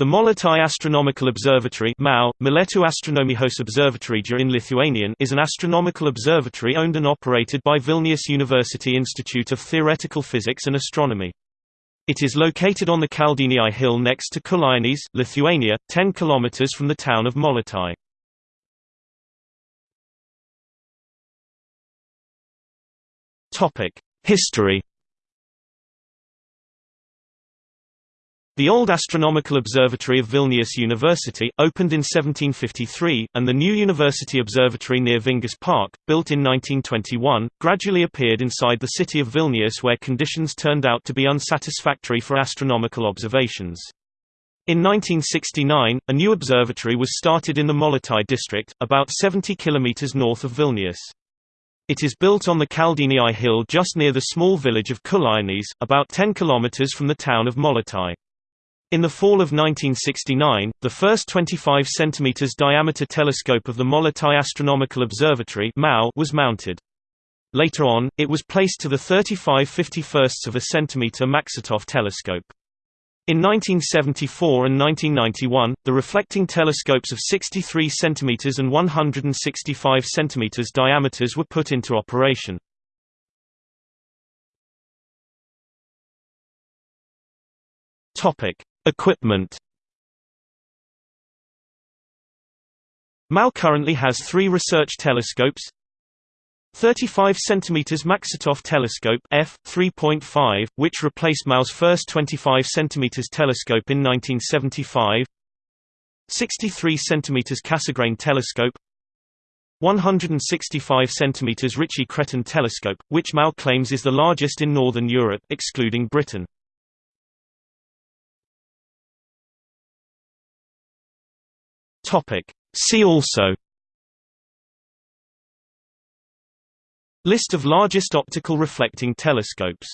The Molėtai Astronomical Observatory MAO, Molėtų Astronomijos Observatorija in Lithuanian is an astronomical observatory owned and operated by Vilnius University Institute of Theoretical Physics and Astronomy. It is located on the Kaldiniai hill next to Kulionys, Lithuania, 10 km from the town of Molėtai. History The Old Astronomical Observatory of Vilnius University, opened in 1753, and the new University Observatory near Vingis Park, built in 1921, gradually appeared inside the city of Vilnius where conditions turned out to be unsatisfactory for astronomical observations. In 1969, a new observatory was started in the Molėtai district, about 70 km north of Vilnius. It is built on the Kaldiniai hill just near the small village of Kulionys, about 10 km from the town of Molėtai. In the fall of 1969, the first 25 cm diameter telescope of the Molėtai Astronomical Observatory was mounted. Later on, it was placed to the 35 51 of a centimeter Maksutov telescope. In 1974 and 1991, the reflecting telescopes of 63 cm and 165 cm diameters were put into operation. Topic: Equipment. MAO currently has three research telescopes. 35 cm Maksutov telescope f 3.5 which replaced MAO's first 25 cm telescope in 1975 63 cm Cassegrain telescope. 165 cm Ritchey-Chrétien telescope which MAO claims is the largest in northern Europe excluding Britain Topic. See also List of largest optical reflecting telescopes